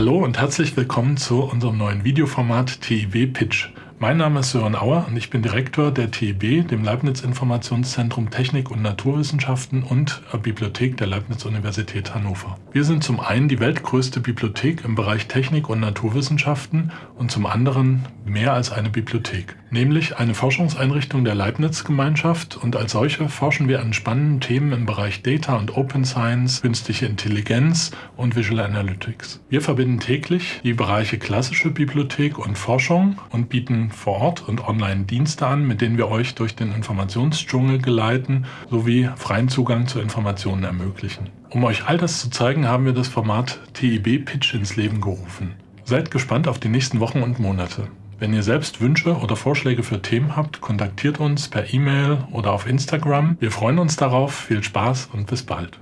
Hallo und herzlich willkommen zu unserem neuen Videoformat TIW Pitch. Mein Name ist Sören Auer und ich bin Direktor der TIB, dem Leibniz Informationszentrum Technik und Naturwissenschaften und Bibliothek der Leibniz Universität Hannover. Wir sind zum einen die weltgrößte Bibliothek im Bereich Technik und Naturwissenschaften und zum anderen mehr als eine Bibliothek, nämlich eine Forschungseinrichtung der Leibniz-Gemeinschaft und als solche forschen wir an spannenden Themen im Bereich Data und Open Science, künstliche Intelligenz und Visual Analytics. Wir verbinden täglich die Bereiche klassische Bibliothek und Forschung und bieten vor Ort und online Dienste an, mit denen wir euch durch den Informationsdschungel geleiten sowie freien Zugang zu Informationen ermöglichen. Um euch all das zu zeigen, haben wir das Format TIB Pitch ins Leben gerufen. Seid gespannt auf die nächsten Wochen und Monate. Wenn ihr selbst Wünsche oder Vorschläge für Themen habt, kontaktiert uns per E-Mail oder auf Instagram. Wir freuen uns darauf. Viel Spaß und bis bald.